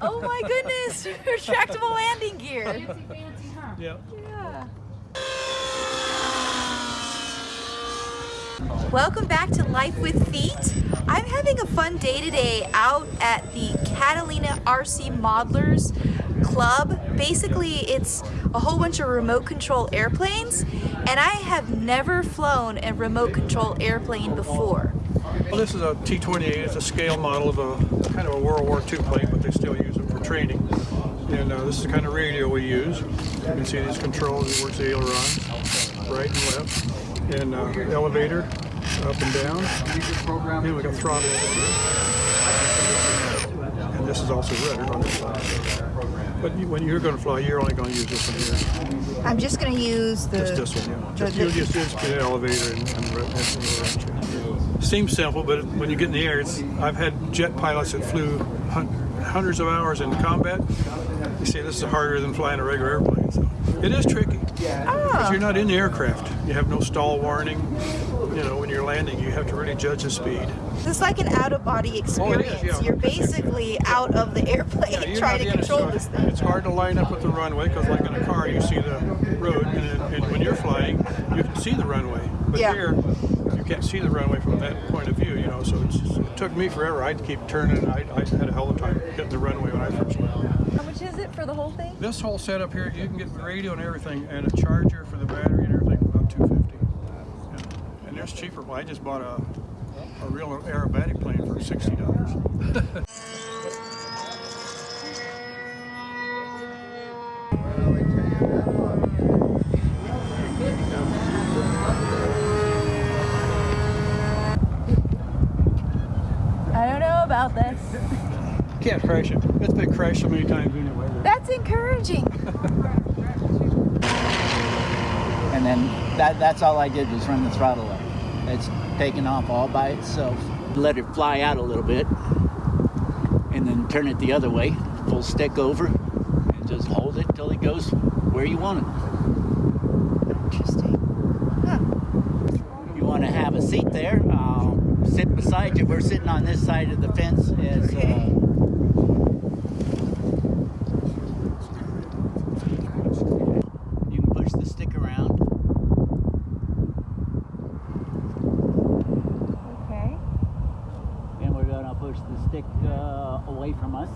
Oh my goodness, retractable landing gear. Fancy, fancy, huh? Yeah. Yeah. Welcome back to Life with Feet. I'm having a fun day today out at the Catalina RC Modelers Club. Basically, it's a whole bunch of remote control airplanes, and I have never flown a remote control airplane before. Well, this is a T-28. It's a scale model of a kind of a World War II plane, but they still use it for training. And uh, this is the kind of radio we use. You can see these controls. It works the ailerons, right and left, and uh, elevator, up and down. And we got throttle here. And this is also rudder on this side. But you, when you're going to fly, you're only going to use this one here. I'm just going to use the... Just this one, yeah. Just, the- you just, get an elevator and, and, and ailerons. Seems simple, but when you get in the air, it's, I've had jet pilots that flew hundreds of hours in combat. They say this is harder than flying a regular airplane. So it is tricky ah. because you're not in the aircraft. You have no stall warning. You know, when you're landing, you have to really judge the speed. This is like an out-of-body Oh, experience. is, yeah. You're basically out of the airplane Yeah, trying to control this thing. It's hard to line up with the runway because, like in a car, you see the road, and, then- and when you're flying, you can see the runway. But Yeah. here, you can't see the runway from that point of view. You know, so it's, it took me forever. I'd keep turning. I, I had a hell of a time getting the runway when I first landed. How much is it for the whole thing? This whole setup here, you can get the radio and everything, and a charger for the battery and everything for about 250. Yeah. And there's cheaper. Well, I just bought a a real aerobatic plane for sixty dollars. I don't know about this. Can't crash it. It's been crashed so many times anyway. That's encouraging. and then that, that's all I did was run the throttle up. It's taken off all by itself. Let it fly out a little bit, and then turn it the other way, full stick over, and just hold it till it goes where you want it. Interesting. You want to have a seat there, I'll sit beside you. We're sitting on this side of the fence as Okay. uh, you can push the stick around. Okay. And we're gonna push the stick uh, away from us.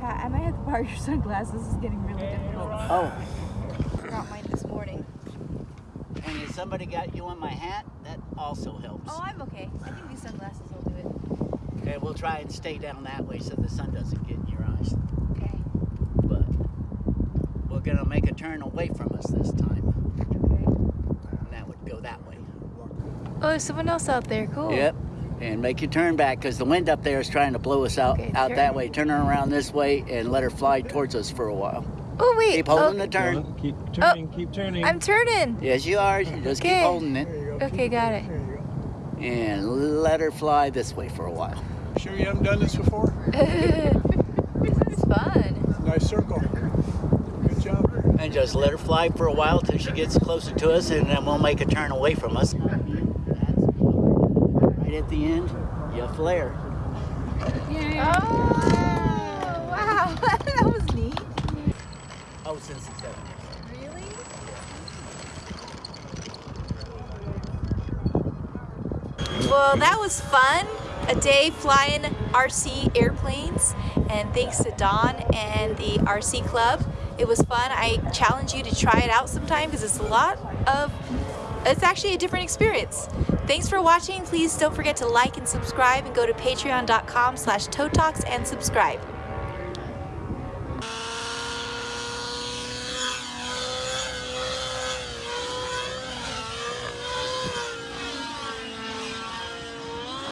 Pat, I might have to borrow your sunglasses. This is getting really difficult. Oh, oh. I forgot mine this morning. and if somebody got you on my hat, that also helps. Oh, I'm okay. I think these sunglasses will do it. Okay, we'll try and stay down that way so the sun doesn't get in your eyes. Okay. But we're gonna make a turn away from us this time, Okay. and that would go that way. Oh, there's someone else out there. Cool. Yep. And make your turn back because the wind up there is trying to blow us out Okay, out turn. that way. Turn her around this way and let her fly towards us for a while. Oh, wait. Keep holding oh, the turn. Keep oh. turning, keep turning. I'm turning. Yes, you are. You just Okay. keep holding it There go. Okay, got it. There and let her fly this way for a while. Sure you haven't done this before? this is fun. Nice circle. Good job. And just let her fly for a while till she gets closer to us, and then we'll make a turn away from us. Right at the end, you flare. Yay. Oh, wow. that was neat. Oh, since the 70s. Really? Well, that was fun. A day flying RC airplanes. And thanks to Don and the RC Club. It was fun. I challenge you to try it out sometime because it's a lot of, it's actually a different experience. Thanks for watching. Please don't forget to like and subscribe and go to patreon.com slash toe talks and subscribe.